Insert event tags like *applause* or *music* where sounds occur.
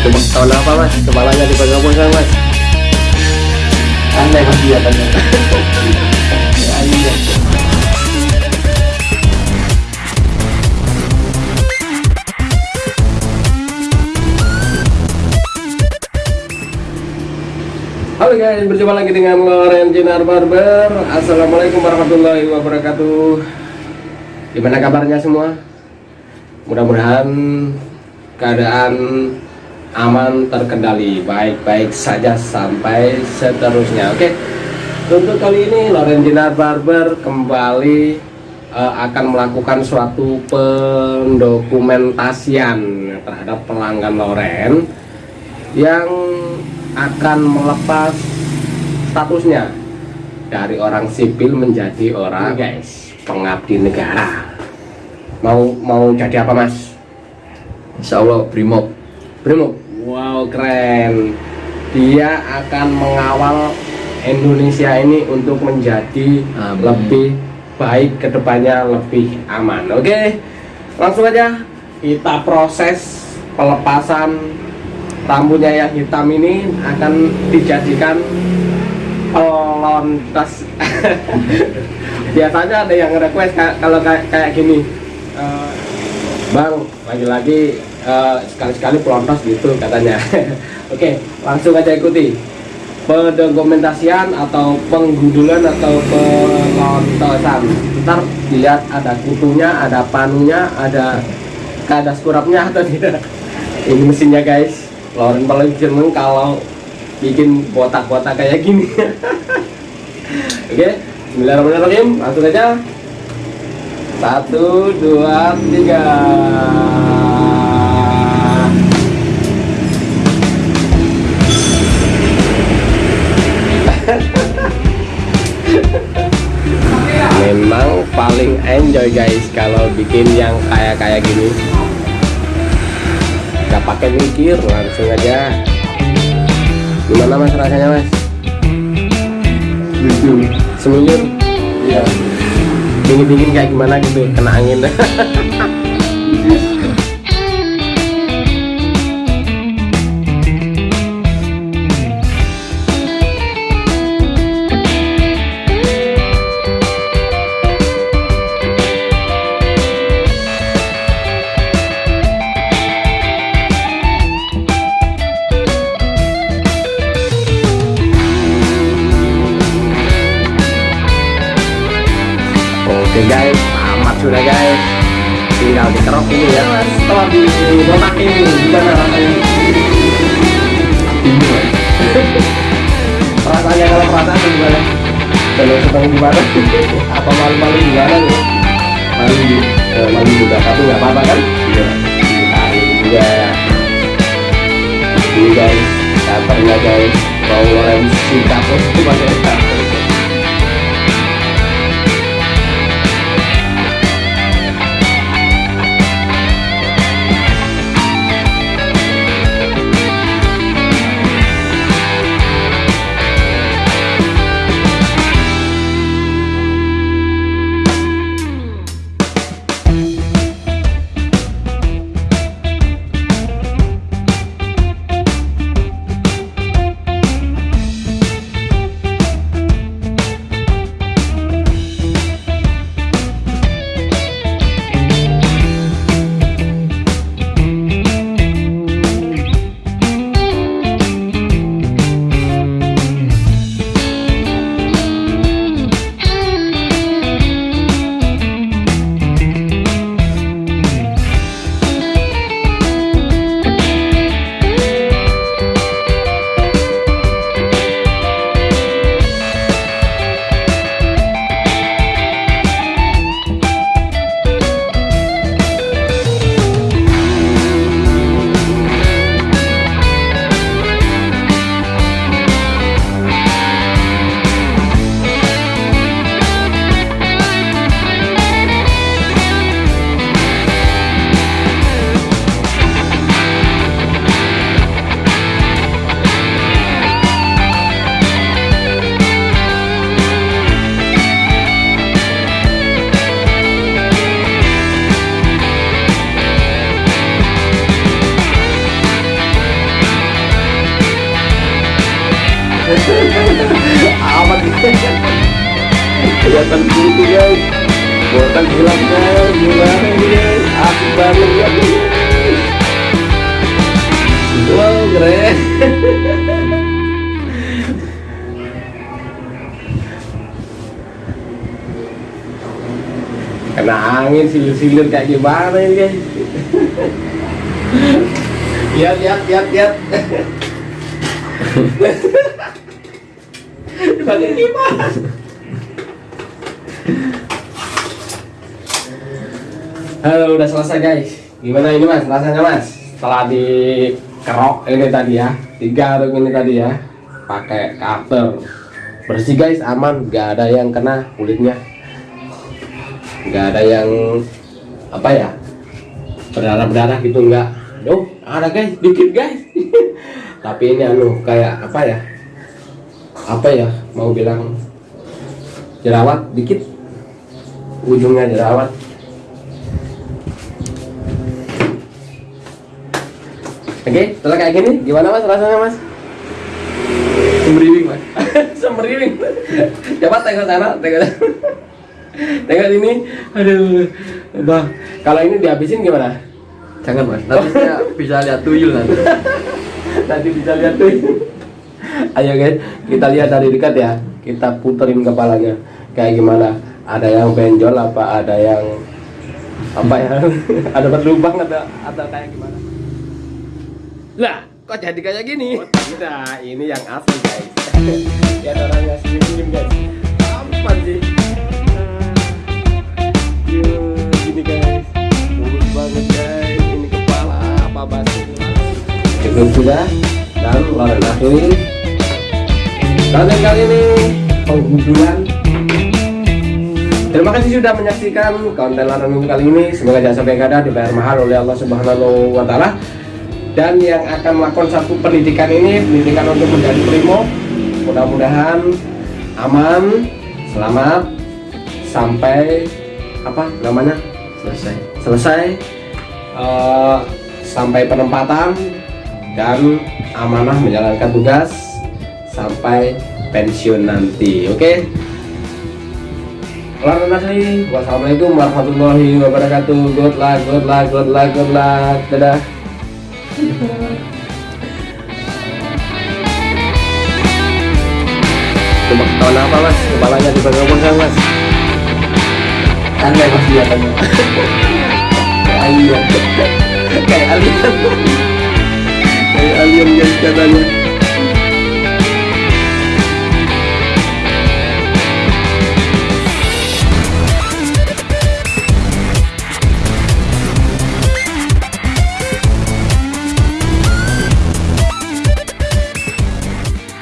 Tapi ada apa mas? Kepalanya dipegang pegang mas. aneh mas guys, berjumpa lagi dengan Loren Jinar Barber. Assalamualaikum warahmatullahi wabarakatuh. Gimana kabarnya semua? Mudah-mudahan keadaan aman terkendali Baik-baik saja sampai seterusnya. Oke Untuk kali ini Loren Jinar Barber kembali eh, akan melakukan suatu pendokumentasian terhadap pelanggan Loren yang akan melepas statusnya. Dari orang sipil menjadi orang guys pengabdi negara. Mau mau jadi apa mas? Insya Allah brimob Brimo? Wow keren. Dia akan mengawal Indonesia ini untuk menjadi Amin. lebih baik ke depannya lebih aman. Oke langsung aja kita proses pelepasan rambutnya yang hitam ini akan dijadikan pelontas *laughs* biasanya ada yang request ka- kalau kayak kayak gini eh, bang lagi-lagi eh, sekali-sekali pelontos gitu katanya. *laughs* Oke langsung aja ikuti. Pendokumentasian atau penggundulan atau pelontosan ntar dilihat ada kutunya ada panunya ada ada skurapnya atau tidak. *laughs* Ini mesinnya guys. Loren paling seneng kalau bikin botak-botak kayak gini oke Bismillahirrahmanirrahim. Langsung aja. Satu dua tiga. Memang paling enjoy guys kalau bikin yang kayak kayak gini. Nggak pakai mikir langsung aja. Gimana mas rasanya mas lucu seminggu iya. Dingin dingin kayak gimana gitu kena angin *laughs* oke guys. Amat sudah guys. Tinggal dikerok ini ya mas. Setelah dibotak ini gimana rasanya? Ini mas rasanya kalau perasaan gimana? Kalau sedang gimana? Apa malu-malu gimana? Nih malu eh, malu juga. Tapi nggak apa-apa kan? Iya. Juga. Ini guys covernya guys. Mau rem sikat itu pakai aman kelihatan putih guys. Buatan hilang guys. Gimana ini guys? Asik wow keren. Kena angin silir-silir kayak gimana ini guys? Lihat lihat lihat lihat Halo, udah selesai guys. Gimana ini mas? Rasanya mas? Setelah dikerok ini tadi ya, digaruk ini tadi ya, pakai cutter bersih guys, aman, nggak ada yang kena kulitnya, nggak ada yang apa ya berdarah berdarah gitu nggak. Duh, ada guys, dikit guys. *laughs* Tapi ini anu kayak apa ya? Apa ya? Mau bilang jerawat dikit, ujungnya jerawat. Oke, setelah kayak gini, gimana mas rasanya mas? Semeriwing mas. *laughs* Semeriwing. Coba tengok sana, tengok sana. Tengok ini, aduh, bah. Kalau ini dihabisin gimana? Jangan mas. Nanti bisa lihat tuyul nanti. *laughs* Nanti bisa lihat tuh. Ayo guys, kita lihat dari dekat ya. Kita puterin kepalanya, kayak gimana? Ada yang benjol apa? Ada yang apa ya? *laughs* ada berlubang atau atau kayak gimana? Lah, kok jadi kayak gini? Oh, tidak, ini yang asli guys. *laughs* Lihat orangnya senyum-senyum guys. Apa sih? Yuh, gini guys. Mulus banget guys. Ini kepala apa batu? Cukup sudah dan loren asli. Konten kali ini penggusuran Terima kasih sudah menyaksikan konten Laranum kali ini. Semoga jangan sampai kada dibayar mahal oleh Allah Subhanahu wa taala. Dan yang akan melakukan satu pendidikan ini, pendidikan untuk menjadi primo, mudah-mudahan aman, selamat sampai apa namanya? Selesai. Selesai eh, sampai penempatan dan amanah menjalankan tugas sampai pensiun nanti. Oke? Nasi, wassalamualaikum warahmatullahi wabarakatuh. Good luck, good luck, good luck, good luck. Dadah. Coba ketahuan apa mas? Kepalanya dipegang-pegang mas. Aneh mas kelihatannya. Kayak alien. Kayak alien. Kayak alien guys katanya.